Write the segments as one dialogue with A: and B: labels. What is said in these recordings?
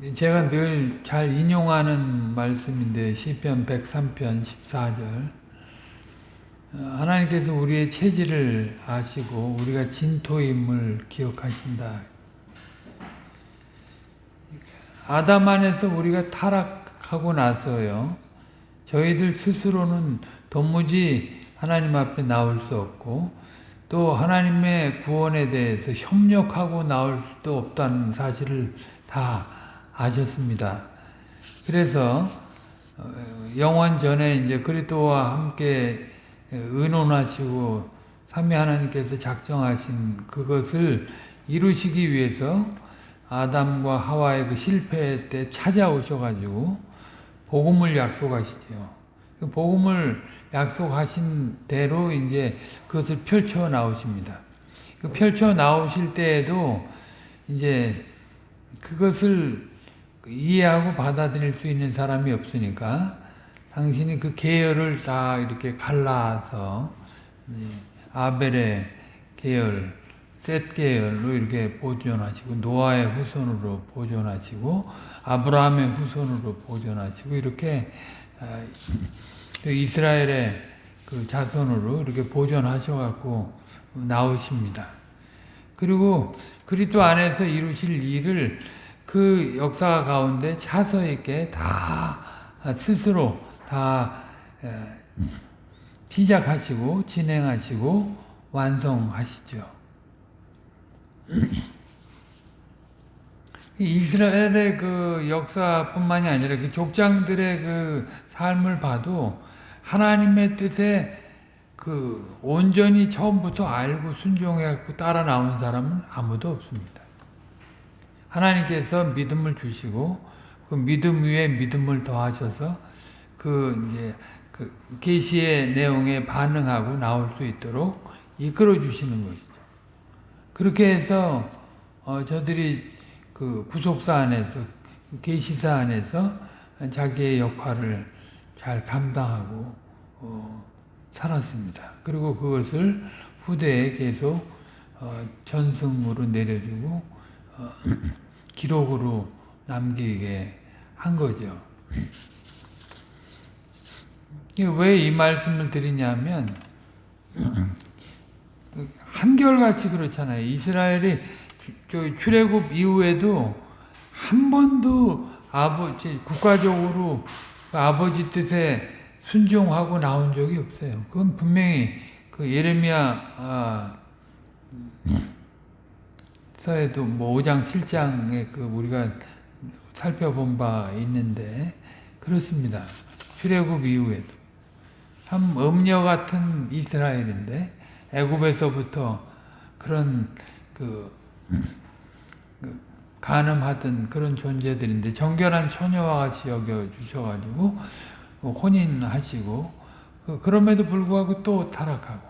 A: 제가 늘 잘 인용하는 말씀인데 시편 103편 14절 하나님께서 우리의 체질을 아시고 우리가 진토임을 기억하신다. 아담 안에서 우리가 타락하고 나서요. 저희들 스스로는 도무지 하나님 앞에 나올 수 없고 또 하나님의 구원에 대해서 협력하고 나올 수도 없다는 사실을 다 아셨습니다. 그래서 영원 전에 이제 그리스도와 함께 의논하시고 삼위 하나님께서 작정하신 그것을 이루시기 위해서 아담과 하와의 그 실패 때 찾아오셔가지고 복음을 약속하시죠. 그 복음을 약속하신 대로 이제 그것을 펼쳐 나오십니다. 그 펼쳐 나오실 때에도 이제 그것을 이해하고 받아들일 수 있는 사람이 없으니까 당신이 그 계열을 다 이렇게 갈라서 아벨의 계열, 셋 계열로 이렇게 보존하시고 노아의 후손으로 보존하시고 아브라함의 후손으로 보존하시고 이렇게 이스라엘의 그 자손으로 이렇게 보존하셔갖고 나오십니다. 그리고 그리스도 안에서 이루실 일을 그 역사 가운데 차서 있게 다 스스로 다 시작하시고 진행하시고 완성하시죠. 이스라엘의 그 역사뿐만이 아니라 그 족장들의 그 삶을 봐도 하나님의 뜻에 그 온전히 처음부터 알고 순종해갖고 따라 나온 사람은 아무도 없습니다. 하나님께서 믿음을 주시고 그 믿음 위에 믿음을 더하셔서 그 이제 그 계시의 내용에 반응하고 나올 수 있도록 이끌어 주시는 것이죠. 그렇게 해서 어 저들이 그 구속사 안에서 계시사 안에서 자기의 역할을 잘 감당하고 어 살았습니다. 그리고 그것을 후대에 계속 어 전승으로 내려주고 어 기록으로 남기게 한 거죠. 왜 이 말씀을 드리냐면 한결같이 그렇잖아요. 이스라엘이 출애굽 이후에도 한 번도 아버지 국가적으로 아버지 뜻에 순종하고 나온 적이 없어요. 그건 분명히 그 예레미야 아, 서에도 뭐 5장 7장에 그 우리가 살펴본 바 있는데 그렇습니다. 출애굽 이후에도 참 음녀 같은 이스라엘인데 애굽에서부터 그런 그, 그 간음하던 그런 존재들인데 정결한 처녀와 같이 여겨 주셔가지고 혼인하시고 그, 그럼에도 불구하고 또 타락하고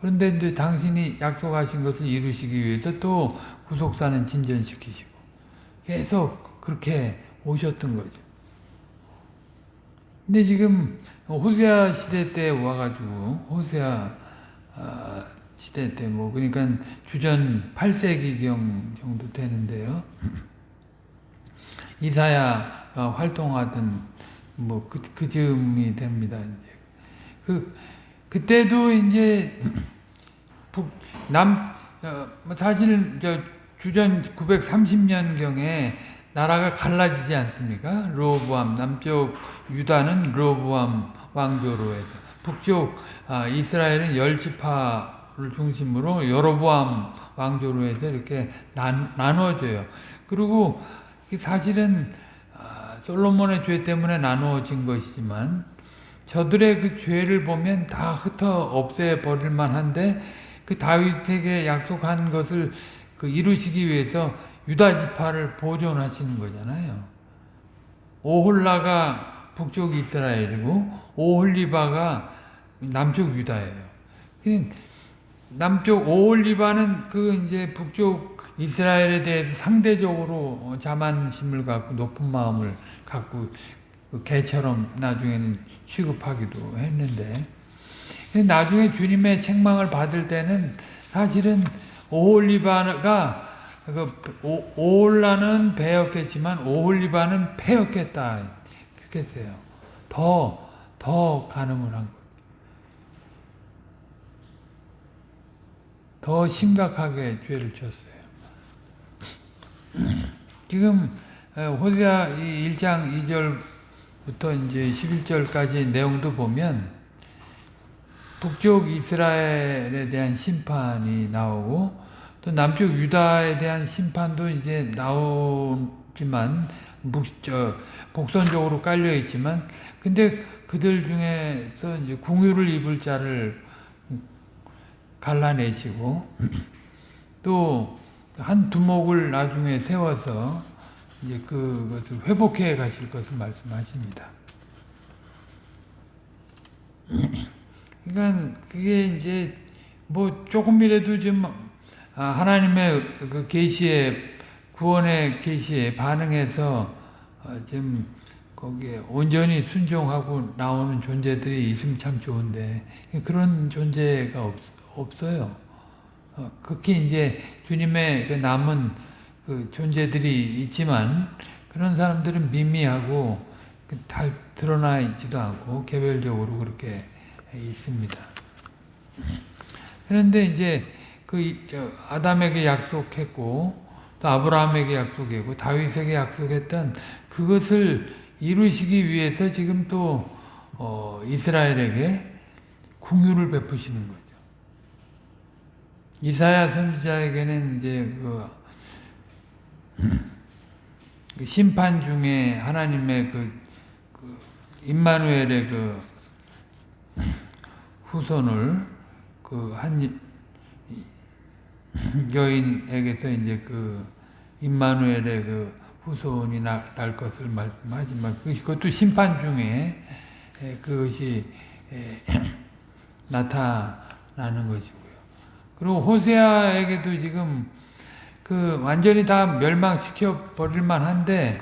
A: 그런데 이제 당신이 약속하신 것을 이루시기 위해서 또 구속사는 진전시키시고 계속 그렇게 오셨던 거죠. 근데 지금 호세아 시대 때 와가지고 호세아 시대 때 뭐 그러니까 주전 8세기경 정도 되는데요. 이사야가 활동하던 뭐 그 그 즈음이 됩니다. 이제 그 그때도 이제 북남 어, 사실 저 주전 930년경에 나라가 갈라지지 않습니까? 로보암 남쪽 유다는 로보암 왕조로 해서 북쪽 아, 이스라엘은 열 지파를 중심으로 여로보암 왕조로 해서 이렇게 난, 나눠져요. 그리고 사실은 아, 솔로몬의 죄 때문에 나누어진 것이지만 저들의 그 죄를 보면 다 흩어 없애 버릴 만한데 그 다윗에게 약속한 것을 그 이루시기 위해서 유다 지파를 보존하시는 거잖아요. 오홀라가 북쪽 이스라엘이고 오홀리바가 남쪽 유다예요. 남쪽 오홀리바는 그 이제 북쪽 이스라엘에 대해서 상대적으로 자만심을 갖고 높은 마음을 갖고 그 개처럼 나중에는 취급하기도 했는데 나중에 주님의 책망을 받을 때는 사실은 오홀리바가 그 오- 오홀라는 배였겠지만 오홀리바는 패였겠다. 그렇게 했어요. 더, 더 가늠을 한 거예요. 더 심각하게 죄를 졌어요. 지금 어, 호세아 1장 2절 부터 이제 11절까지 내용도 보면 북쪽 이스라엘에 대한 심판이 나오고 또 남쪽 유다에 대한 심판도 이제 나오지만 북, 저, 복선적으로 깔려 있지만 근데 그들 중에서 이제 궁유를 입을 자를 갈라내시고 또 한 두목을 나중에 세워서 이제 그것을 회복해 가실 것을 말씀하십니다. 그러니까 그게 이제 뭐 조금이라도 좀 아, 하나님의 그 계시에 구원의 계시에 반응해서 어, 좀 거기에 온전히 순종하고 나오는 존재들이 있으면 참 좋은데 그런 존재가 없, 없어요. 어, 극히 이제 주님의 그 남은 그 존재들이 있지만 그런 사람들은 미미하고 그잘 드러나 있지도 않고 개별적으로 그렇게 있습니다. 그런데 이제 그 아담에게 약속했고 또 아브라함에게 약속했고 다윗에게 약속했던 그것을 이루시기 위해서 지금 또 어, 이스라엘에게 궁유를 베푸시는 거죠. 이사야 선지자에게는 이제 그, 그 심판 중에 하나님의 그, 그 임마누엘의 그 후손을 그 한 여인에게서 이제 그 임마누엘의 그 후손이 날, 날 것을 말씀하지만 그것도 심판 중에 에, 그것이 에, 나타나는 것이고요. 그리고 호세아에게도 지금 그 완전히 다 멸망시켜 버릴 만 한데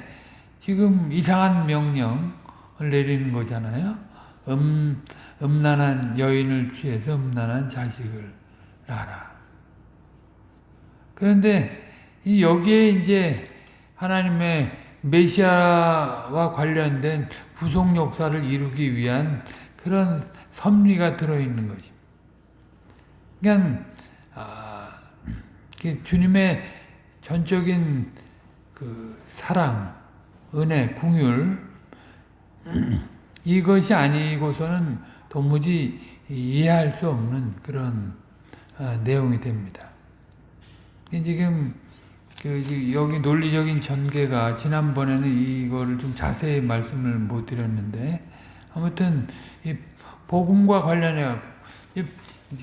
A: 지금 이상한 명령을 내리는 거잖아요. 음, 음란한 여인을 취해서 음란한 자식을 낳아라. 그런데 이 여기에 이제 하나님의 메시아와 관련된 구속 역사를 이루기 위한 그런 섭리가 들어있는 것입니다. 그러니까 아, 그 주님의 전적인 그 사랑, 은혜, 궁율 이것이 아니고서는 도무지 이해할 수 없는 그런 아, 내용이 됩니다. 지금 그 여기 논리적인 전개가 지난번에는 이거를 좀 자세히 말씀을 못 드렸는데 아무튼 이 복음과 관련해 이-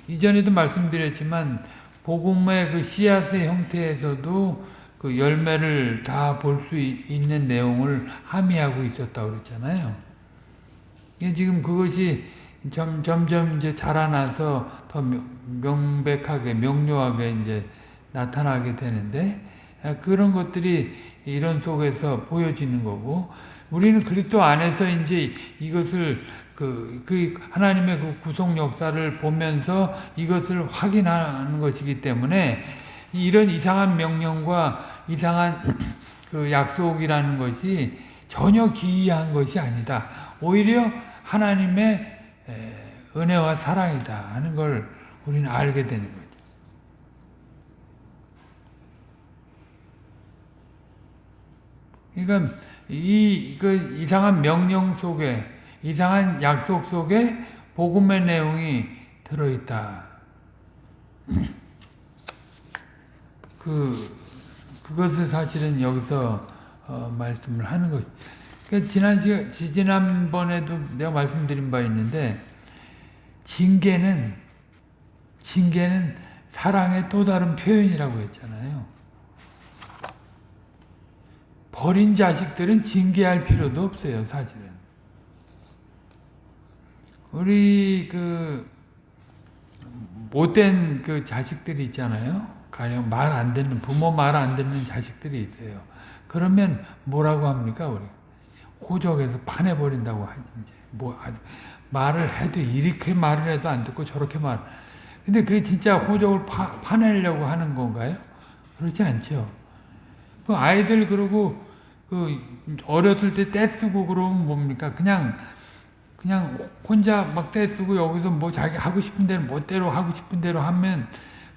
A: 이전에도 말씀드렸지만 복음의 그 씨앗의 형태에서도 그 열매를 다 볼 수 있는 내용을 함의하고 있었다고 그랬잖아요. 지금 그것이 점, 점점 이제 자라나서 더 명- 명백하게, 명료하게 이제 나타나게 되는데, 아, 그런 것들이 이런 속에서 보여지는 거고, 우리는 그리스도 안에서 이제 이것을 그, 그 하나님의 그 구속 역사를 보면서 이것을 확인하는 것이기 때문에 이런 이상한 명령과 이상한 그 약속이라는 것이 전혀 기이한 것이 아니다. 오히려 하나님의 에, 은혜와 사랑이다 하는 걸 우리는 알게 되는 거죠. 그러니까 이, 그 이상한 명령 속에 이상한 약속 속에 복음의 내용이 들어있다. 그 그것을 사실은 여기서 어, 말씀을 하는 것. 그 지난 시 지난번에도 내가 말씀드린 바 있는데 징계는 징계는 사랑의 또 다른 표현이라고 했잖아요. 버린 자식들은 징계할 필요도 없어요, 사실은. 우리 그 못된 그 자식들이 있잖아요. 가령 말 안 듣는 부모 말 안 듣는 자식들이 있어요. 그러면 뭐라고 합니까, 우리? 호적에서 파내 버린다고 하지. 뭐 말을 해도 이렇게 말을 해도 안 듣고 저렇게 말. 근데 그게 진짜 호적을 파, 파내려고 하는 건가요? 그렇지 않죠. 그 아이들 그러고 그 어렸을 때 떼쓰고 그러면 뭡니까? 그냥 그냥 혼자 막 떼쓰고 여기서 뭐 자기 하고 싶은 대로 멋대로 하고 싶은 대로 하면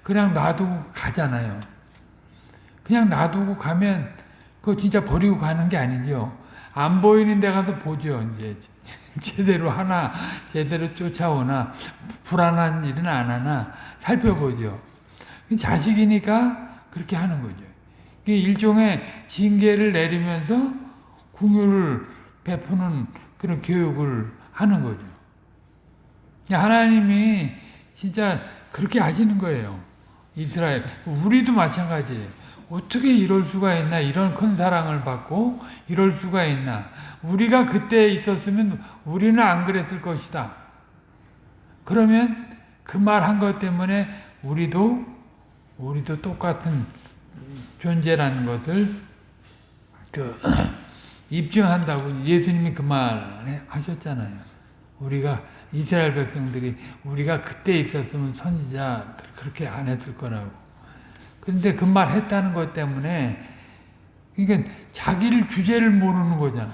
A: 그냥 놔두고 가잖아요. 그냥 놔두고 가면 그거 진짜 버리고 가는 게 아니죠. 안 보이는 데 가서 보죠. 이제 제대로 하나 제대로 쫓아오나 불안한 일은 안 하나 살펴보죠. 자식이니까 그렇게 하는 거죠. 일종의 징계를 내리면서 궁유를 베푸는 그런 교육을 하는 거죠. 하나님이 진짜 그렇게 하시는 거예요. 이스라엘. 우리도 마찬가지예요. 어떻게 이럴 수가 있나 이런 큰 사랑을 받고 이럴 수가 있나 우리가 그때 있었으면 우리는 안 그랬을 것이다 그러면 그 말 한 것 때문에 우리도 우리도 똑같은 존재라는 것을 그 입증한다고 예수님이 그 말 하셨잖아요 우리가 이스라엘 백성들이 우리가 그때 있었으면 선지자 그렇게 안 했을 거라고 그런데 그 말 했다는 것 때문에 그러니까 자기를 주제를 모르는 거잖아.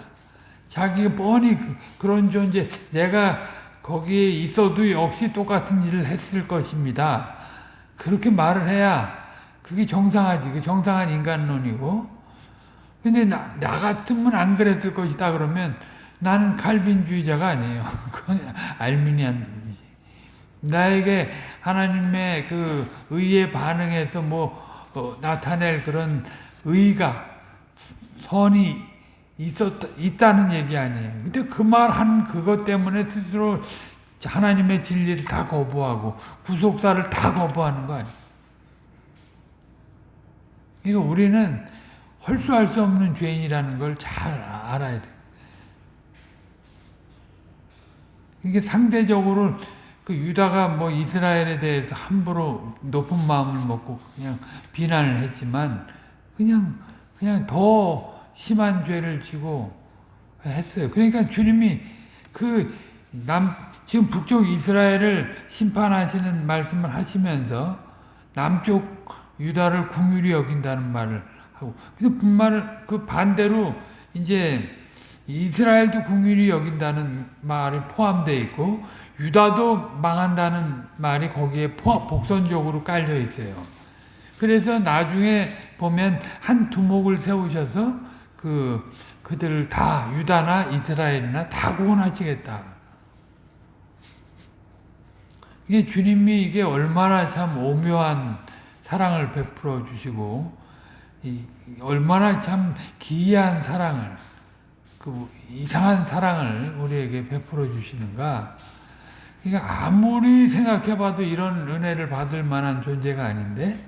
A: 자기가 뻔히 그, 런 존재 내가 거기에 있어도 역시 똑같은 일을 했을 것입니다. 그렇게 말을 해야 그게 정상하지. 그 정상한 인간론이고. 근데 나, 나 같으면 안 그랬을 것이다 그러면 나는 칼빈주의자가 아니에요. 그건 알미니안 나에게 하나님의 그 의에 반응해서 뭐 어, 나타낼 그런 의가 선이 있었 있다는 얘기 아니에요. 근데 그 말 한 그것 때문에 스스로 하나님의 진리를 다 거부하고 구속사를 다 거부하는 거 아니에요. 그러 우리는 헐수할 수 없는 죄인이라는 걸 잘 알아야 돼. 이게 상대적으로 그 유다가 뭐 이스라엘에 대해서 함부로 높은 마음을 먹고 그냥 비난을 했지만 그냥 그냥 더 심한 죄를 지고 했어요. 그러니까 주님이 그 남 지금 북쪽 이스라엘을 심판하시는 말씀을 하시면서 남쪽 유다를 궁휼히 여긴다는 말을 하고 근데 말을 그 반대로 이제 이스라엘도 궁휼히 여긴다는 말이 포함되어 있고 유다도 망한다는 말이 거기에 복선적으로 깔려 있어요. 그래서 나중에 보면 한 두목을 세우셔서 그 그들을 다 유다나 이스라엘이나 다 구원하시겠다. 이게 주님이 이게 얼마나 참 오묘한 사랑을 베풀어 주시고 얼마나 참 기이한 사랑을 그 이상한 사랑을 우리에게 베풀어 주시는가 그러니까 아무리 생각해봐도 이런 은혜를 받을 만한 존재가 아닌데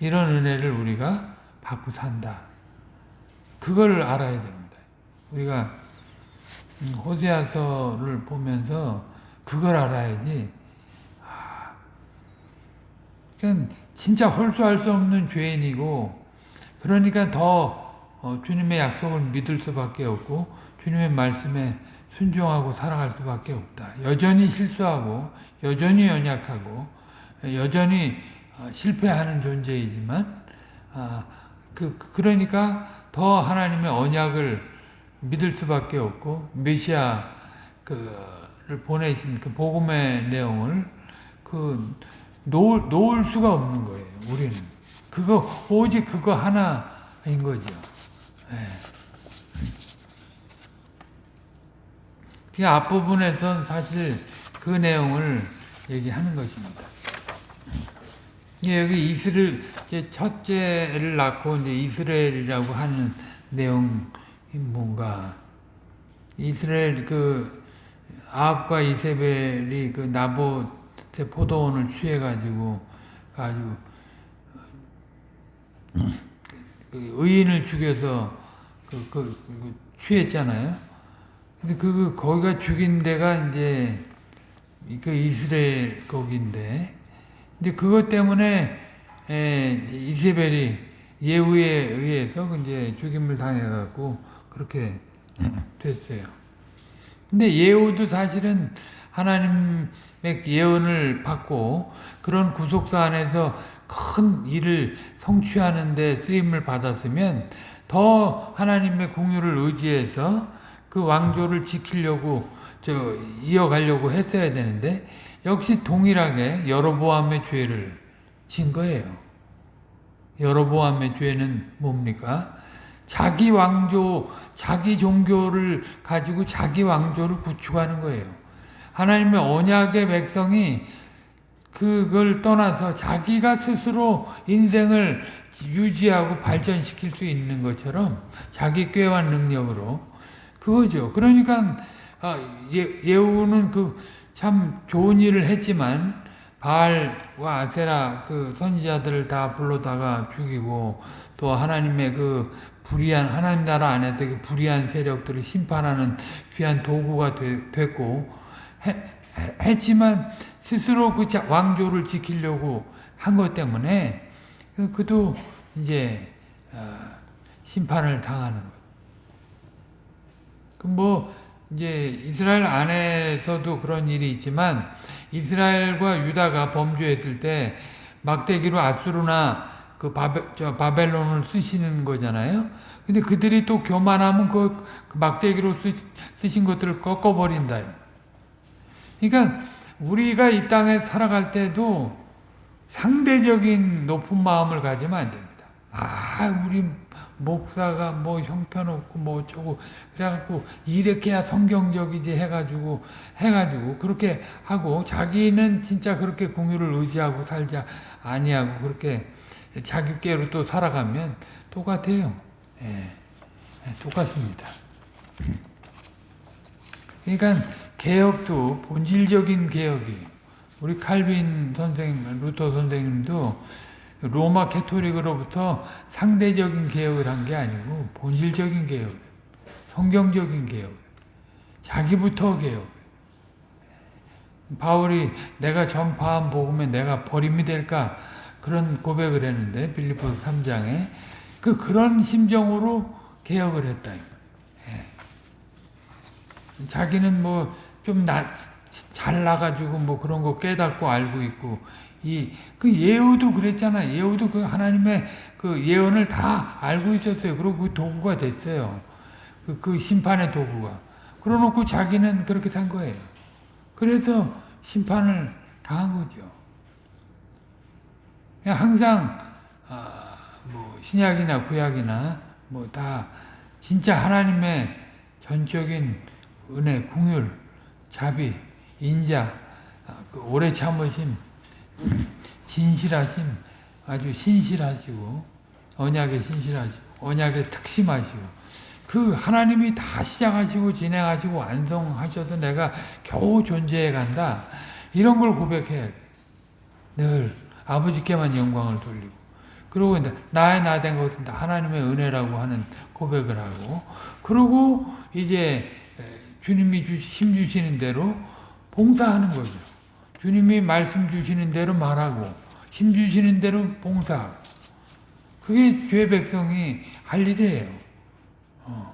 A: 이런 은혜를 우리가 받고 산다. 그걸 알아야 됩니다. 우리가 음, 호세아서를 보면서 그걸 알아야지. 아, 그냥 진짜 홀수할 수 없는 죄인이고 그러니까 더 어, 주님의 약속을 믿을 수밖에 없고 주님의 말씀에 순종하고 살아갈 수밖에 없다. 여전히 실수하고 여전히 연약하고 여전히 어, 실패하는 존재이지만 아, 그 그러니까 더 하나님의 언약을 믿을 수밖에 없고 메시아 그를 보내신 그 복음의 내용을 그 놓을, 놓을 수가 없는 거예요. 우리는 그거 오직 그거 하나인 거죠. 네. 그 앞부분에선 사실 그 내용을 얘기하는 것입니다. 여기 이스를 첫째를 낳고 이제 이스라엘이라고 하는 내용이 뭔가 이스라엘 그 아합과 이세벨이 그 나봇 의 포도원을 취해가지고 아주 그 의인을 죽여서 그, 그, 그 취했잖아요. 근데 그 거기가 죽인 데가 이제 그 이스라엘 거기인데, 근데 그것 때문에 에, 이세벨이 예후에 의해서 이제 죽임을 당해갖고 그렇게 됐어요. 근데 예후도 사실은 하나님의 예언을 받고 그런 구속사 안에서 큰 일을 성취하는 데 쓰임을 받았으면 더 하나님의 궁유를 의지해서 그 왕조를 지키려고 저 이어가려고 했어야 되는데 역시 동일하게 여로보암의 죄를 진 거예요. 여로보암의 죄는 뭡니까? 자기 왕조, 자기 종교를 가지고 자기 왕조를 구축하는 거예요. 하나님의 언약의 백성이 그걸 떠나서 자기가 스스로 인생을 유지하고 발전시킬 수 있는 것처럼 자기 꾀와 능력으로 그거죠. 그러니까 아, 예, 후는 그 참 좋은 일을 했지만 바알과 아세라 그 선지자들을 다 불러다가 죽이고 또 하나님의 그 불의한 하나님 나라 안에서 그 불의한 세력들을 심판하는 귀한 도구가 되, 됐고 해, 했지만 스스로 그 왕조를 지키려고 한 것 때문에 그, 그도 이제 어, 심판을 당하는 거예요. 뭐 이제 이스라엘 안에서도 그런 일이 있지만 이스라엘과 유다가 범죄했을 때 막대기로 아수르나 그 바벨, 저 바벨론을 쓰시는 거잖아요. 근데 그들이 또 교만하면 그, 그 막대기로 쓰, 신 것들을 꺾어버린다. 그러니까 우리가 이 땅에 살아갈 때도 상대적인 높은 마음을 가지면 안 됩니다. 아, 우리 목사가 뭐 형편없고 뭐 어쩌고 그래갖고 이렇게 해야 성경적이지 해가지고 해가지고 그렇게 하고 자기는 진짜 그렇게 공유를 의지하고 살자 아니하고 그렇게 자기께로 또 살아가면 똑같아요. 예, 예, 똑같습니다. 그러니까 개혁도 본질적인 개혁이에요. 우리 칼빈 선생님, 루터 선생님도 로마 캐토릭으로부터 상대적인 개혁을 한 게 아니고 본질적인 개혁, 성경적인 개혁, 자기부터 개혁. 바울이 내가 전파한 복음에 내가 버림이 될까 그런 고백을 했는데 빌립보서 3장에 그 그런 심정으로 개혁을 했다. 예. 자기는 뭐 좀 잘나가지고 뭐 그런 거 깨닫고 알고 있고 이 그 예후도 그랬잖아. 예후도 그 하나님의 그 예언을 다 알고 있었어요. 그리고 그 도구가 됐어요. 그, 그 심판의 도구가. 그러놓고 자기는 그렇게 산 거예요. 그래서 심판을 당한 거죠. 항상 아, 뭐 신약이나 구약이나 뭐 다 진짜 하나님의 전적인 은혜, 궁율, 자비, 인자, 아, 그 오래 참으심 진실하심, 아주 신실하시고 언약에 신실하시고 언약에 특심하시고 그 하나님이 다 시작하시고 진행하시고 완성하셔서 내가 겨우 존재해 간다. 이런 걸 고백해야 돼. 늘 아버지께만 영광을 돌리고 그리고 나의 나 된 것은 다 하나님의 은혜라고 하는 고백을 하고 그리고 이제 주님이 힘 주시는 대로 봉사하는 거죠. 주님이 말씀 주시는 대로 말하고 힘 주시는 대로 봉사하고 그게 죄 백성이 할 일이에요. 어.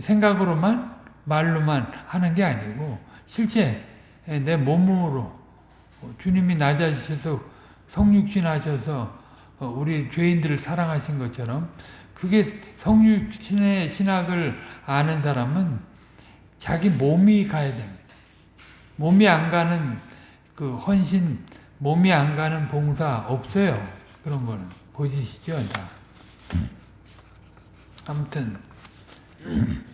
A: 생각으로만 말로만 하는 게 아니고 실제 내 몸으로 주님이 낮아지셔서 성육신 하셔서 어, 우리 죄인들을 사랑하신 것처럼 그게 성육신의 신학을 아는 사람은 자기 몸이 가야 됩니다. 몸이 안 가는 그 헌신, 몸이 안 가는 봉사 없어요. 그런 거는. 보시시죠, 다. 아무튼,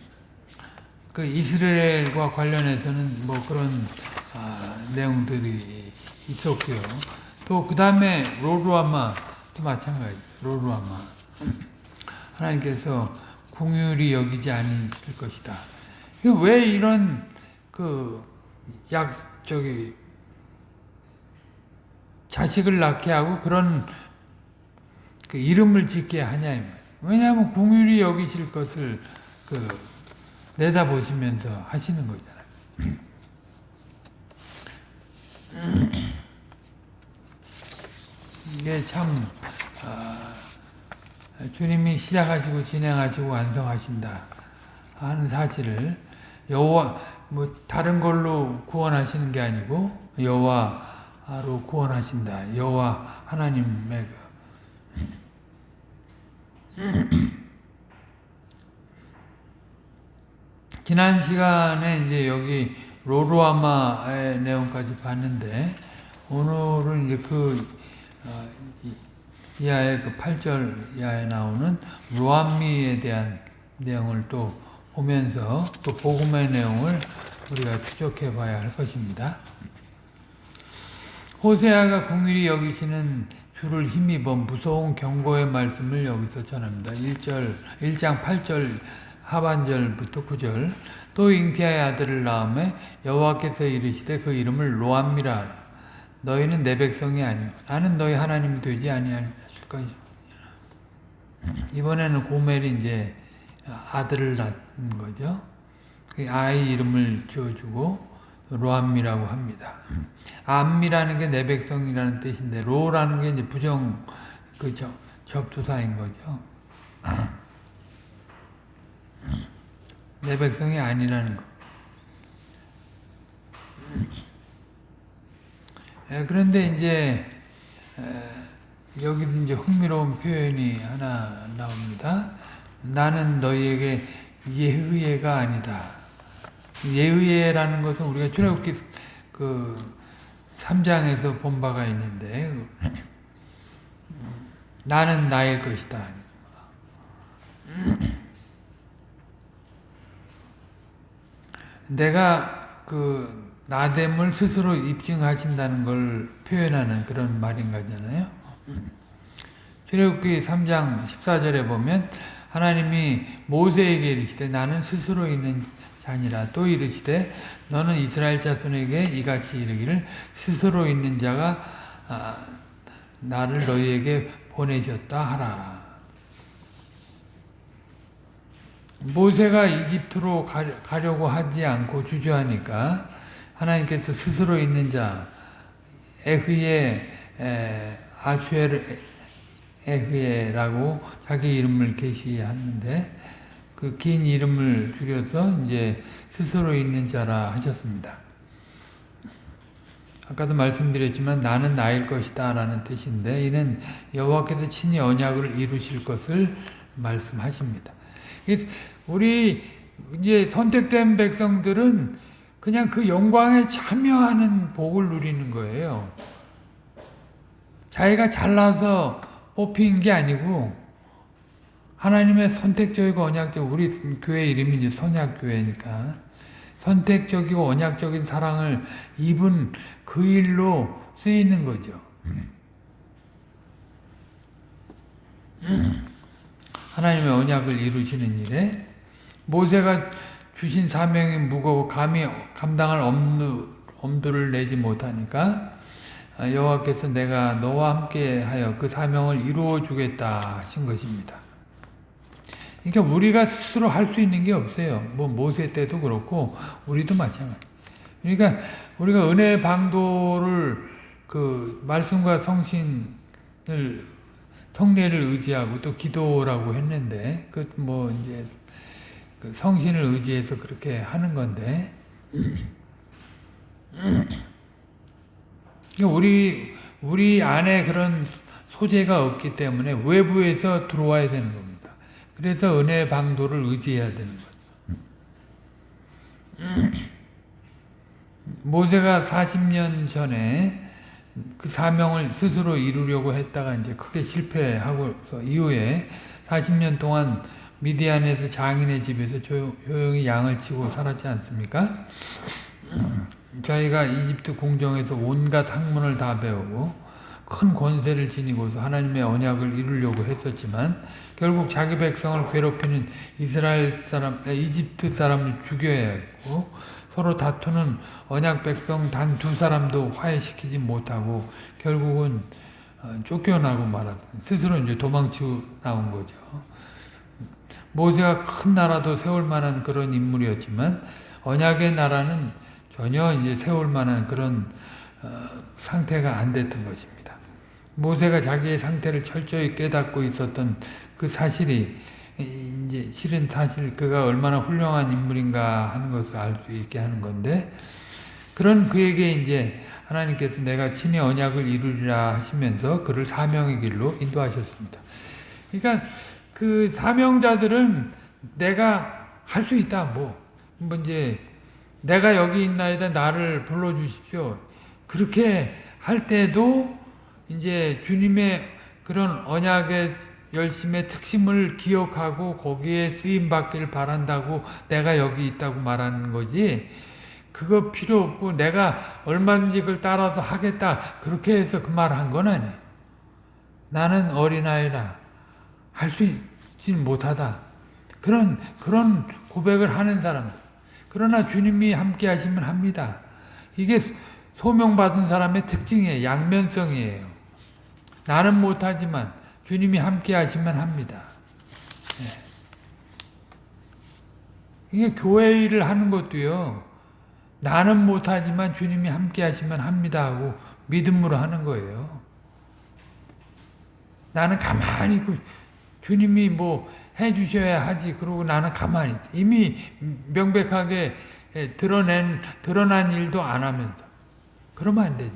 A: 그 이스라엘과 관련해서는 뭐 그런 아, 내용들이 있었고요. 또 그 다음에 로루아마도 마찬가지. 로루아마. 하나님께서 궁율이 여기지 않을 것이다. 왜 이런 그 약 저기 자식을 낳게 하고 그런 그 이름을 짓게 하냐 왜냐하면 궁율이 여기실 것을 그 내다보시면서 하시는 거잖아요. 이게 참 아, 주님이 시작하시고 진행하시고 완성하신다 하는 사실을 여호와 뭐 다른 걸로 구원하시는 게 아니고 여호와로 구원하신다. 여호와 하나님의 그 지난 시간에 이제 여기 로로아마의 내용까지 봤는데 오늘은 이제 그 어, 이하의 그 8절 이하에 나오는 로암미에 대한 내용을 또 보면서 또 복음의 내용을 우리가 추적해 봐야 할 것입니다. 호세아가 궁일이 여기시는 주를 힘입어 무서운 경고의 말씀을 여기서 전합니다. 1절, 1장 8절 하반절부터 9절 또 잉티아의 아들을 낳음에 여호와께서 이르시되 그 이름을 로암미라 너희는 내 백성이 아니오 나는 너희 하나님이 되지 아니할 것이다. 이번에는 고멜이 이제 아들을 낳은 거죠. 그 아이 이름을 지어주고 로암미라고 합니다. 암미라는 게 내 백성이라는 뜻인데 로라는 게 이제 부정 그 접두사인 거죠. 내 백성이 아니라는 거. 그런데 이제 여기 이제 흥미로운 표현이 하나 나옵니다. 나는 너희에게 예의가 아니다. 예의라는 것은 우리가 출애굽기 그 3장에서 본 바가 있는데 나는 나일 것이다. 내가 그 나됨을 스스로 입증하신다는 걸 표현하는 그런 말인 거잖아요. 출애굽기 3장 14절에 보면 하나님이 모세에게 이르시되 나는 스스로 있는 자니라 또 이르시되 너는 이스라엘 자손에게 이같이 이르기를 스스로 있는 자가 아, 나를 너희에게 보내셨다 하라. 모세가 이집트로 가려고 하지 않고 주저하니까 하나님께서 스스로 있는 자 에흐예 아추엘 에흐예라고 자기 이름을 계시하는데 그 긴 이름을 줄여서 이제 스스로 있는 자라 하셨습니다. 아까도 말씀드렸지만 나는 나일 것이다 라는 뜻인데 이는 여호와께서 친히 언약을 이루실 것을 말씀하십니다. 우리 이제 선택된 백성들은 그냥 그 영광에 참여하는 복을 누리는 거예요. 자기가 잘나서 뽑힌 게 아니고 하나님의 선택적이고 언약적 우리 교회 이름이 이제 선약교회니까 선택적이고 언약적인 사랑을 입은 그 일로 쓰이는 거죠. 하나님의 언약을 이루시는 일에 모세가 주신 사명이 무거워 감히 감당할 엄두, 엄두를 내지 못하니까 여호와께서 내가 너와 함께하여 그 사명을 이루어 주겠다 하신 것입니다. 그러니까 우리가 스스로 할 수 있는 게 없어요. 뭐 모세 때도 그렇고 우리도 마찬가지. 그러니까 우리가 은혜 방도를 그 말씀과 성신을 성례를 의지하고 또 기도라고 했는데 그 뭐 이제 그 성신을 의지해서 그렇게 하는 건데 우리 우리 안에 그런 소재가 없기 때문에 외부에서 들어와야 되는 겁니다. 그래서 은혜 방도를 의지해야 되는 거죠. 모세가 40년 전에 그 사명을 스스로 이루려고 했다가 이제 크게 실패하고 이후에 40년 동안 미디안에서 장인의 집에서 조용 히 양을 치고 살았지 않습니까? 자기가 이집트 공정에서 온갖 학문을 다 배우고 큰 권세를 지니고서 하나님의 언약을 이루려고 했었지만 결국 자기 백성을 괴롭히는 이스라엘 사람, 이집트 사람을 죽여야 했고 서로 다투는 언약 백성 단 두 사람도 화해시키지 못하고 결국은 어, 쫓겨나고 말았 스스로 이제 도망치고 나온 거죠. 모세가 큰 나라도 세울 만한 그런 인물이었지만 언약의 나라는 전혀 이제 세울 만한 그런 어, 상태가 안 됐던 것입니다. 모세가 자기의 상태를 철저히 깨닫고 있었던 그 사실이 이제 실은 사실 그가 얼마나 훌륭한 인물인가 하는 것을 알 수 있게 하는 건데 그런 그에게 이제 하나님께서 내가 친히 언약을 이루리라 하시면서 그를 사명의 길로 인도하셨습니다. 그러니까 그 사명자들은 내가 할 수 있다 뭐, 뭐 이제 내가 여기 있나이다 나를 불러주십시오. 그렇게 할 때도 이제 주님의 그런 언약의 열심의 특심을 기억하고 거기에 쓰임 받기를 바란다고 내가 여기 있다고 말하는 거지. 그거 필요 없고 내가 얼마든지 그걸 따라서 하겠다. 그렇게 해서 그 말 한 건 아니에요. 나는 어린아이라 할 수 있지 못하다. 그런 그런 고백을 하는 사람. 그러나 주님이 함께 하시면 합니다. 이게 소명받은 사람의 특징이에요. 양면성이에요. 나는 못하지만 주님이 함께 하시면 합니다. 예. 이게 교회 일을 하는 것도요. 나는 못하지만 주님이 함께 하시면 합니다 하고 믿음으로 하는 거예요. 나는 가만히 있고 주님이 뭐 해 주셔야 하지 그러고 나는 가만히 있어. 이미 명백하게 드러낸 드러난 일도 안 하면서 그러면 안 되죠.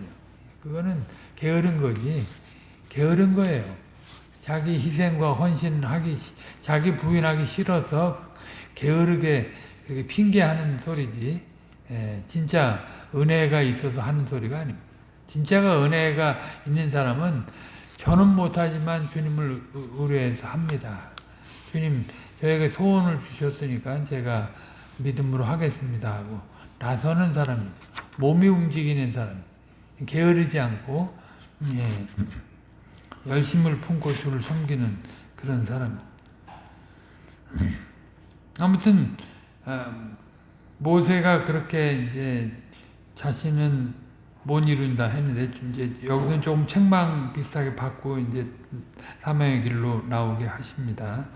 A: 그거는 게으른 거지. 게으른 거예요. 자기 희생과 헌신하기 자기 부인하기 싫어서 게으르게 이렇게 핑계하는 소리지. 예, 진짜 은혜가 있어서 하는 소리가 아닙니다. 진짜가 은혜가 있는 사람은 저는 못하지만 주님을 의뢰해서 합니다. 주님 저에게 소원을 주셨으니까 제가 믿음으로 하겠습니다 하고 나서는 사람입니다. 몸이 움직이는 사람 게으르지 않고 예, 열심을 품고 주를 섬기는 그런 사람 아무튼 어, 모세가 그렇게 이제 자신은 못 이룬다 했는데 이제 여기는 조금 책망 비슷하게 받고 이제 사명의 길로 나오게 하십니다.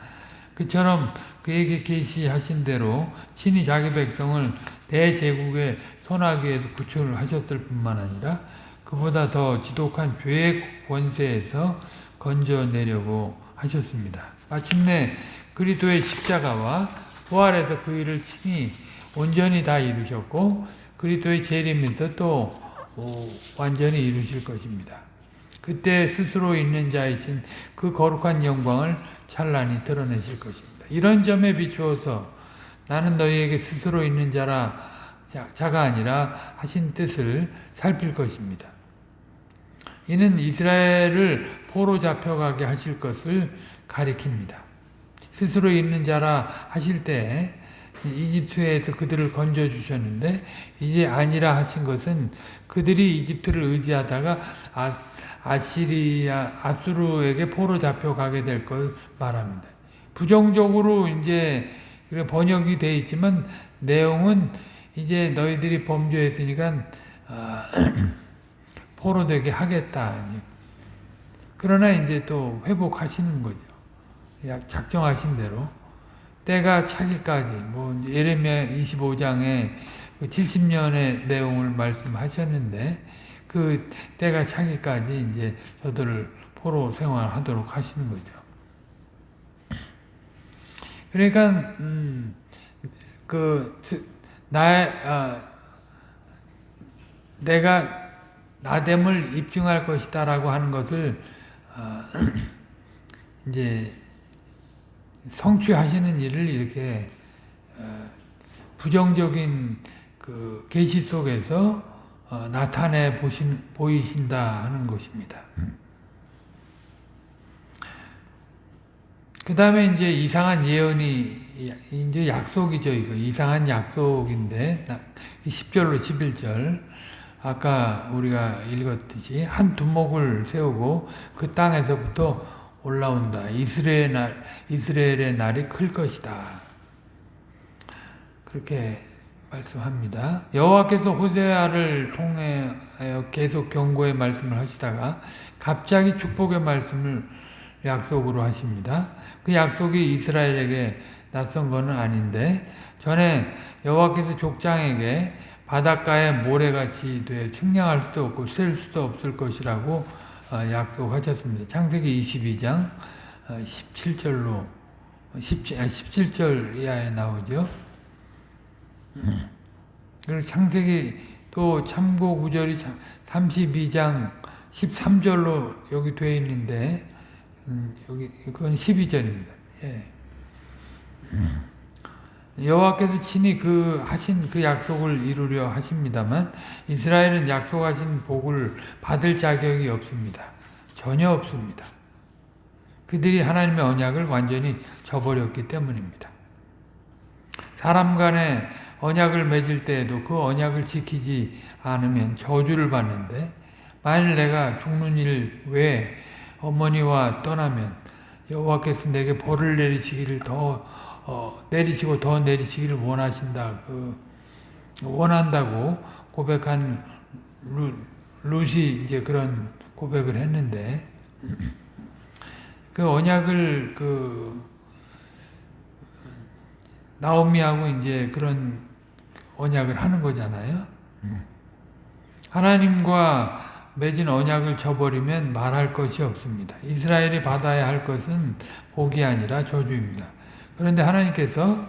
A: 그처럼 그에게 계시하신 대로 친히 자기 백성을 대제국의 손아귀에서 구출을 하셨을 뿐만 아니라 그보다 더 지독한 죄의 권세에서 건져내려고 하셨습니다. 마침내 그리스도의 십자가와 부활에서 그 일을 친히 온전히 다 이루셨고 그리스도의 재림에서 또 완전히 이루실 것입니다. 그때 스스로 있는 자이신 그 거룩한 영광을 찬란히 드러내실 것입니다. 이런 점에 비추어서 나는 너희에게 스스로 있는 자라 자가 아니라 하신 뜻을 살필 것입니다. 이는 이스라엘을 포로 잡혀가게 하실 것을 가리킵니다. 스스로 있는 자라 하실 때 이집트에서 그들을 건져주셨는데 이제 아니라 하신 것은 그들이 이집트를 의지하다가 아, 아시리아, 아수르에게 포로 잡혀가게 될 걸 말합니다. 부정적으로 이제 번역이 되어 있지만 내용은 이제 너희들이 범죄했으니까 어, 포로 되게 하겠다. 그러나 이제 또 회복하시는 거죠. 작정하신 대로. 때가 차기까지 뭐 예레미야 25장에 70년의 그 내용을 말씀하셨는데 그 때가 차기까지 이제 저들을 포로 생활하도록 하시는 거죠. 그러니까 음, 그 나 아, 내가 나됨을 입증할 것이다라고 하는 것을 아, 이제 성취하시는 일을 이렇게 어, 부정적인 그 계시 속에서 어, 나타내 보신 보이신다 하는 것입니다. 그 다음에 이제 이상한 예언이 이제 약속이죠 이거 이상한 약속인데 10절로 11절 아까 우리가 읽었듯이 한 두목을 세우고 그 땅에서부터 올라온다. 이스라엘 날, 이스라엘의 날이 클 것이다. 그렇게 말씀합니다. 여호와께서 호세아를 통해 계속 경고의 말씀을 하시다가 갑자기 축복의 말씀을 약속으로 하십니다. 그 약속이 이스라엘에게 낯선 것은 아닌데 전에 여호와께서 족장에게 바닷가에 모래같이 되어 측량할 수도 없고 셀 수도 없을 것이라고 어, 약속하셨습니다. 창세기 22장 17절로 어, 17, 17절 이하에 나오죠. 그리고 창세기 또 참고 구절이 32장 13절로 여기 되어 있는데 음, 여기 그건 12절입니다. 예. 여호와께서 친히 그 하신 그 약속을 이루려 하십니다만 이스라엘은 약속하신 복을 받을 자격이 없습니다. 전혀 없습니다. 그들이 하나님의 언약을 완전히 저버렸기 때문입니다. 사람 간에 언약을 맺을 때에도 그 언약을 지키지 않으면 저주를 받는데 만일 내가 죽는 일 외에 어머니와 떠나면 여호와께서 내게 벌을 내리시기를 더 어, 내리시고 더 내리시기를 원하신다. 그 원한다고 고백한 루, 룻이 이제 그런 고백을 했는데 그 언약을 그 나오미하고 이제 그런 언약을 하는 거잖아요. 하나님과 맺은 언약을 저버리면 말할 것이 없습니다. 이스라엘이 받아야 할 것은 복이 아니라 저주입니다. 그런데 하나님께서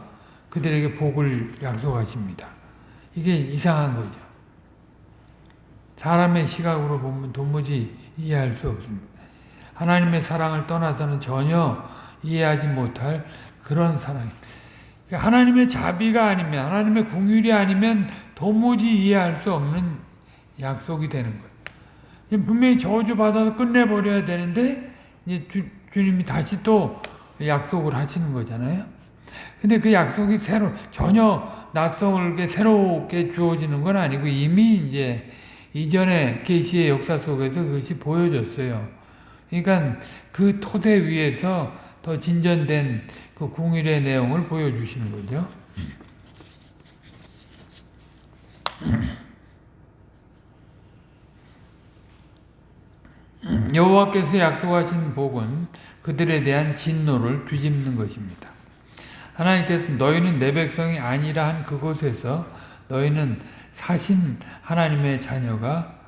A: 그들에게 복을 약속하십니다. 이게 이상한 거죠. 사람의 시각으로 보면 도무지 이해할 수 없습니다. 하나님의 사랑을 떠나서는 전혀 이해하지 못할 그런 사랑. 하나님의 자비가 아니면 하나님의 궁율이 아니면 도무지 이해할 수 없는 약속이 되는 거예요. 분명히 저주받아서 끝내버려야 되는데 이제 주, 주님이 다시 또 약속을 하시는 거잖아요. 근데 그 약속이 새로 전혀 낯설게 새롭게 주어지는 건 아니고 이미 이제 이전에 계시의 역사 속에서 그것이 보여졌어요. 그러니까 그 토대 위에서 더 진전된 그 궁일의 내용을 보여주시는 거죠. 여호와께서 약속하신 복은 그들에 대한 진노를 뒤집는 것입니다. 하나님께서 너희는 내 백성이 아니라 한 그곳에서 너희는 사신 하나님의 자녀가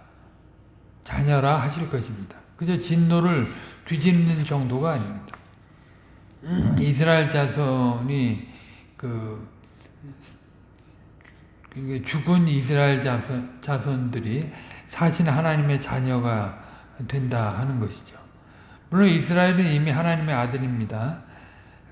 A: 자녀라 하실 것입니다. 그저 진노를 뒤집는 정도가 아닙니다. 이스라엘 자손이 그 죽은 이스라엘 자손, 들이 사신 하나님의 자녀가 된다 하는 것이죠. 물론 이스라엘은 이미 하나님의 아들입니다.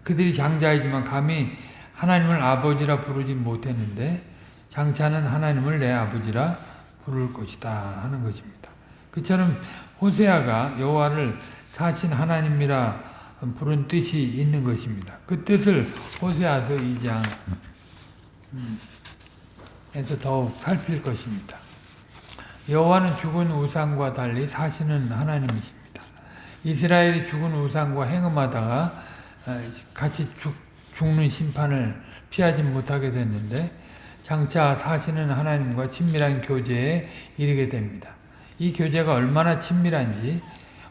A: 그들이 장자이지만 감히 하나님을 아버지라 부르지 못했는데 장차는 하나님을 내 아버지라 부를 것이다 하는 것입니다. 그처럼 호세아가 여호와를 사신 하나님이라 부른 뜻이 있는 것입니다. 그 뜻을 호세아서 2장에서 더욱 살필 것입니다. 여호와는 죽은 우상과 달리 사시는 하나님이십니다. 이스라엘이 죽은 우상과 행음하다가 같이 죽, 죽는 심판을 피하지 못하게 됐는데 장차 사시는 하나님과 친밀한 교제에 이르게 됩니다. 이 교제가 얼마나 친밀한지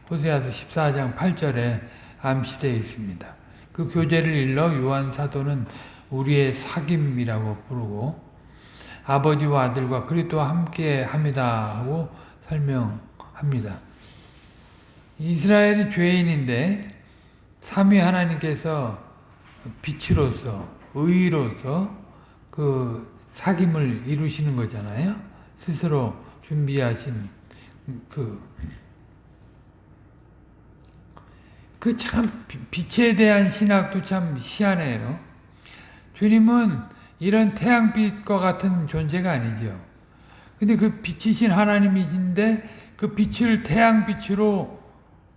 A: 호세아서 14장 8절에 암시되어 있습니다. 그 교제를 일러 요한 사도는 우리의 사귐이라고 부르고 아버지와 아들과 그리스도와 함께 합니다 하고 설명합니다. 이스라엘이 죄인인데 삼위 하나님께서 빛으로서 의로서 그 사귐을 이루시는 거잖아요. 스스로 준비하신 그 그 참 빛에 대한 신학도 참 희한해요. 주님은 이런 태양빛과 같은 존재가 아니죠. 근데 그 빛이신 하나님이신데 그 빛을 태양빛으로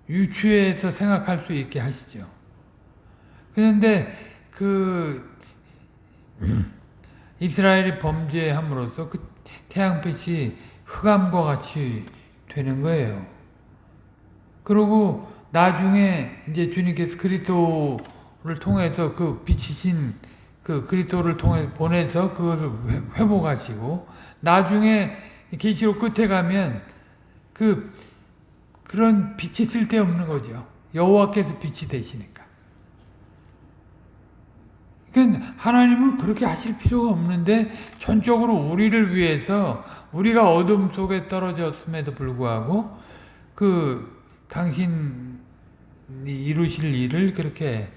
A: 유추해서 생각할 수 있게 하시죠. 그런데 그 이스라엘이 범죄함으로써 그 태양빛이 흑암과 같이 되는 거예요. 그리고 나중에 이제 주님께서 그리스도를 통해서 그 빛이신 그 그리스도를 통해 보내서 그것을 회복하시고 나중에 계시록 끝에 가면 그 그런 빛이 쓸데없는 거죠. 여호와께서 빛이 되시니까. 그러니까 하나님은 그렇게 하실 필요가 없는데 전적으로 우리를 위해서 우리가 어둠 속에 떨어졌음에도 불구하고 그 당신 이 이루실 일을 그렇게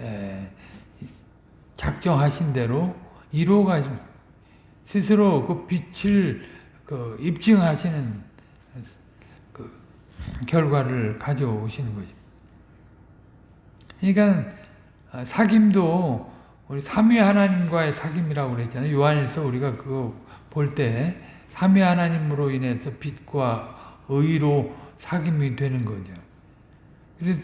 A: 에, 작정하신 대로 이루어가지고 스스로 그 빛을 그 입증하시는 그 결과를 가져오시는 거죠. 그러니까 아, 사귐도 우리 삼위 하나님과의 사귐이라고 그랬잖아요. 요한일서 우리가 그거 볼 때 삼위 하나님으로 인해서 빛과 의로 사귐이 되는 거죠. 그래서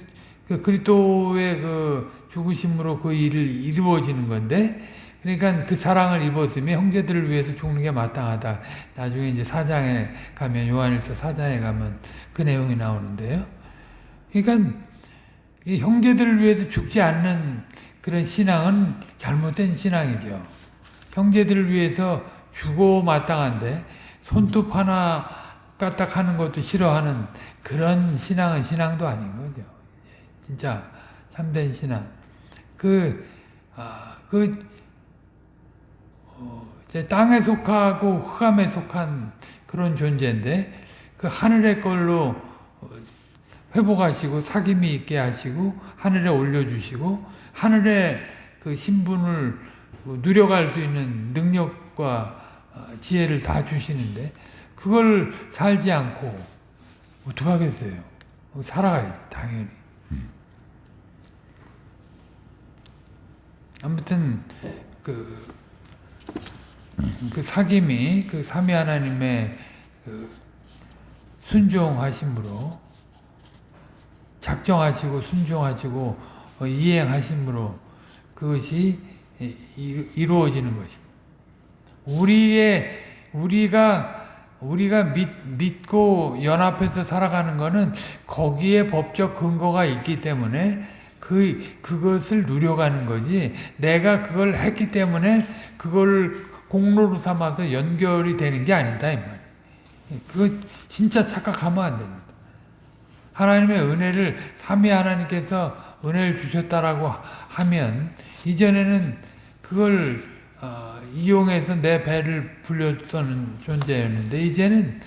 A: 그 그리스도의 그 죽으심으로 그 일을 이루어지는 건데 그러니까 그 사랑을 입었으면 형제들을 위해서 죽는 게 마땅하다. 나중에 이제 사장에 가면 요한일서 사장에 가면 그 내용이 나오는데요. 그러니까 이 형제들을 위해서 죽지 않는 그런 신앙은 잘못된 신앙이죠. 형제들을 위해서 죽어 마땅한데 손톱 하나 까딱 하는 것도 싫어하는 그런 신앙은 신앙도 아닌 거죠. 진짜 참된 신앙. 그, 아, 그, 어, 이제 땅에 속하고 흑암에 속한 그런 존재인데, 그 하늘의 걸로 회복하시고, 사귐이 있게 하시고, 하늘에 올려주시고, 하늘의 그 신분을 누려갈 수 있는 능력과 지혜를 다 주시는데, 그걸 살지 않고, 어떡하겠어요? 살아가야지, 당연히. 아무튼 그, 그 사귐이 그 삼위 하나님의 그 순종하심으로 작정하시고 순종하시고 어, 이행하심으로 그것이 이루어지는 것입니다. 우리의 우리가 우리가 믿, 믿고 연합해서 살아가는 것은 거기에 법적 근거가 있기 때문에 그, 그것을 누려가는 거지. 내가 그걸 했기 때문에 그걸 공로로 삼아서 연결이 되는 게 아니다. 그거 진짜 착각하면 안 됩니다. 하나님의 은혜를, 삼위 하나님께서 은혜를 주셨다라고 하면, 이전에는 그걸, 어, 이용해서 내 배를 불렸던 존재였는데, 이제는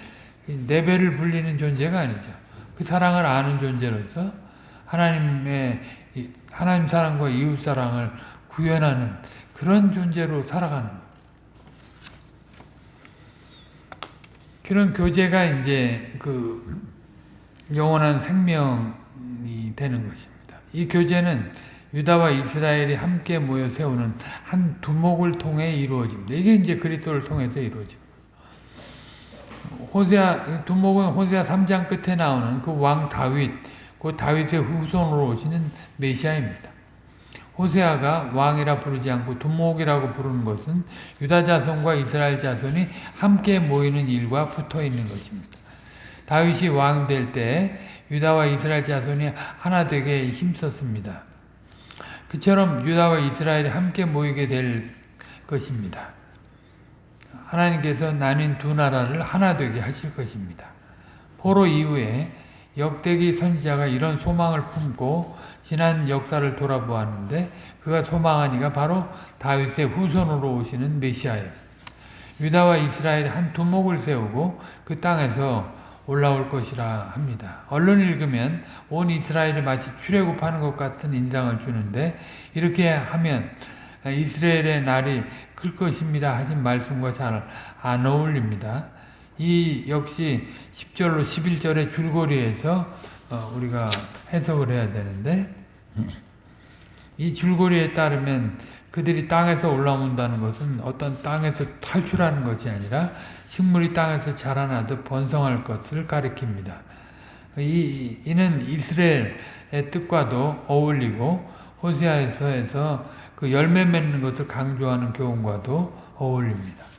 A: 내 배를 불리는 존재가 아니죠. 그 사랑을 아는 존재로서 하나님의 하나님 사랑과 이웃 사랑을 구현하는 그런 존재로 살아가는 그런 교제가 이제 그 영원한 생명이 되는 것입니다. 이 교제는 유다와 이스라엘이 함께 모여 세우는 한 두목을 통해 이루어집니다. 이게 이제 그리스도를 통해서 이루어집니다. 호세아 두목은 호세아 3장 끝에 나오는 그 왕 다윗 그 다윗의 후손으로 오시는 메시아입니다. 호세아가 왕이라 부르지 않고 두목이라고 부르는 것은 유다 자손과 이스라엘 자손이 함께 모이는 일과 붙어 있는 것입니다. 다윗이 왕 될 때 유다와 이스라엘 자손이 하나 되게 힘썼습니다. 그처럼 유다와 이스라엘이 함께 모이게 될 것입니다. 하나님께서 나뉜 두 나라를 하나 되게 하실 것입니다. 포로 이후에 역대기 선지자가 이런 소망을 품고 지난 역사를 돌아보았는데 그가 소망한 이가 바로 다윗의 후손으로 오시는 메시아였습니다. 유다와 이스라엘이 한 두목을 세우고 그 땅에서 올라올 것이라 합니다. 언론 읽으면 온 이스라엘이 마치 출애굽하는 것 같은 인상을 주는데 이렇게 하면 이스라엘의 날이 클 것입니다 하신 말씀과 잘 안 어울립니다. 이 역시 10절로 11절의 줄거리에서 어, 우리가 해석을 해야 되는데 이 줄거리에 따르면 그들이 땅에서 올라온다는 것은 어떤 땅에서 탈출하는 것이 아니라 식물이 땅에서 자라나듯 번성할 것을 가리킵니다. 이, 이는 이스라엘의 뜻과도 어울리고 호세아에서 그 열매 맺는 것을 강조하는 교훈과도 어울립니다.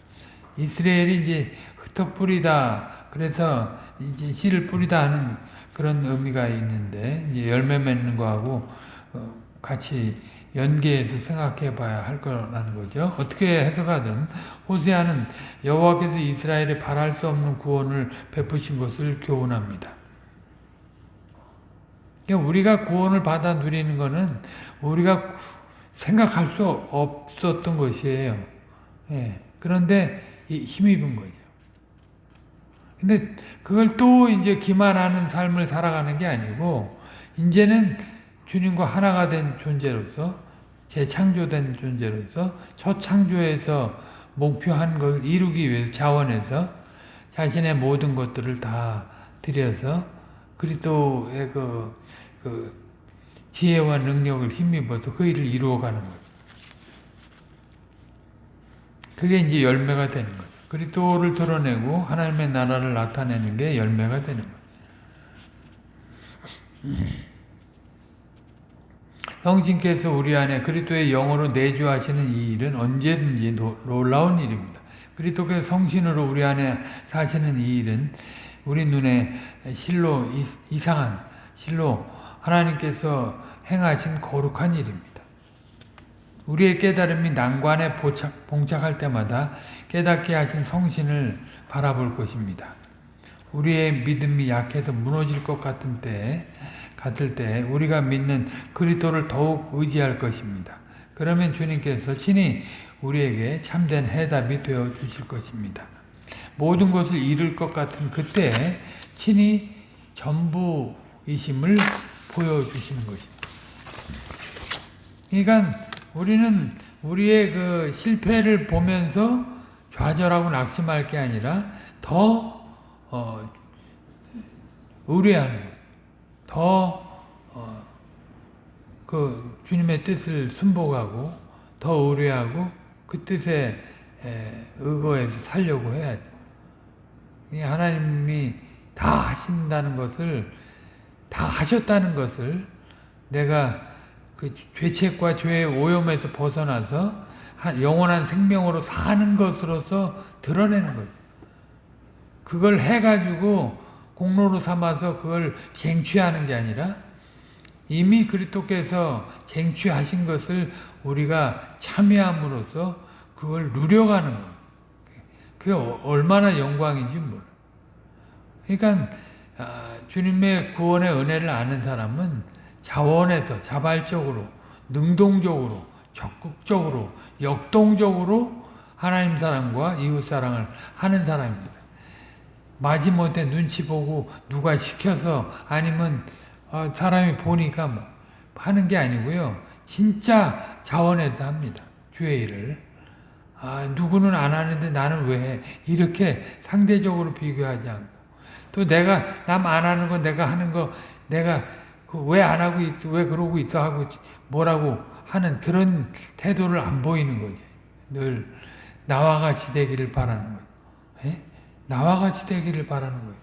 A: 이스라엘이 이제 흩어 뿌리다. 그래서 이제 씨를 뿌리다 하는 그런 의미가 있는데 이제 열매 맺는 거하고 어, 같이 연계해서 생각해 봐야 할 거라는 거죠. 어떻게 해석하든 호세아는 여호와께서 이스라엘에 바랄 수 없는 구원을 베푸신 것을 교훈합니다. 그러니까 우리가 구원을 받아 누리는 것은 우리가 생각할 수 없었던 것이에요. 예. 그런데 힘입은 거죠. 근데 그걸 또 이제 기만하는 삶을 살아가는 게 아니고 이제는 주님과 하나가 된 존재로서 재창조된 존재로서 첫 창조에서 목표한 걸 이루기 위해서 자원해서 자신의 모든 것들을 다 들여서 그리스도의 그, 그 지혜와 능력을 힘입어서 그 일을 이루어가는 거예요. 그게 이제 열매가 되는 거죠. 그리스도를 드러내고 하나님의 나라를 나타내는 게 열매가 되는 거예요. 성신께서 우리 안에 그리스도의 영으로 내주하시는 이 일은 언제든지 놀라운 일입니다. 그리스도께서 성신으로 우리 안에 사시는 이 일은 우리 눈에 실로 이상한 실로 하나님께서 행하신 거룩한 일입니다. 우리의 깨달음이 난관에 봉착, 봉착할 때마다 깨닫게 하신 성신을 바라볼 것입니다. 우리의 믿음이 약해서 무너질 것 같은 때, 같을 때 우리가 믿는 그리스도를 더욱 의지할 것입니다. 그러면 주님께서 친히 우리에게 참된 해답이 되어 주실 것입니다. 모든 것을 잃을 것 같은 그때 친히 전부이심을 보여주시는 것입니다. 그러니까 우리는 우리의 그 실패를 보면서 좌절하고 낙심할 게 아니라 더 어, 의뢰하는 거예요. 더 어, 그 주님의 뜻을 순복하고 더 의뢰하고 그 뜻에 에, 의거해서 살려고 해야죠. 하나님이 다 하신다는 것을 다 하셨다는 것을 내가 그 죄책과 죄의 오염에서 벗어나서 영원한 생명으로 사는 것으로서 드러내는 거죠. 그걸 해가지고 공로로 삼아서 그걸 쟁취하는 게 아니라 이미 그리스도께서 쟁취하신 것을 우리가 참여함으로써 그걸 누려가는 거예요. 그게 얼마나 영광인지 몰라. 그러니까 주님의 구원의 은혜를 아는 사람은 자원에서 자발적으로 능동적으로 적극적으로 역동적으로 하나님 사랑과 이웃 사랑을 하는 사람입니다. 마지못해 눈치 보고 누가 시켜서 아니면 어, 사람이 보니까 뭐 하는 게 아니고요. 진짜 자원해서 합니다. 주의 일을. 아, 누구는 안 하는데 나는 왜 해? 이렇게 상대적으로 비교하지 않고 또 내가 남 안 하는 거 내가 하는 거 내가 그 왜 안 하고 있어 왜 그러고 있어 하고 뭐라고 하는 그런 태도를 안 보이는 거지. 늘 나와 같이 되기를 바라는 거예요. 예? 나와 같이 되기를 바라는 거예요.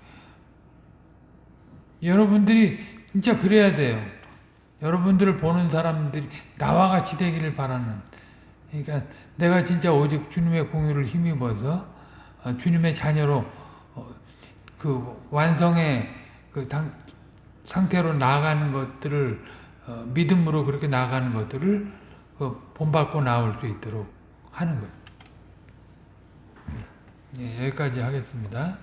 A: 여러분들이 진짜 그래야 돼요. 여러분들을 보는 사람들이 나와 같이 되기를 바라는. 그러니까 내가 진짜 오직 주님의 공유를 힘입어서 어, 주님의 자녀로 어, 그 완성의 그 당, 상태로 나아가는 것들을 어, 믿음으로 그렇게 나아가는 것들을 본받고 나올 수 있도록 하는 거예요. 예, 여기까지 하겠습니다.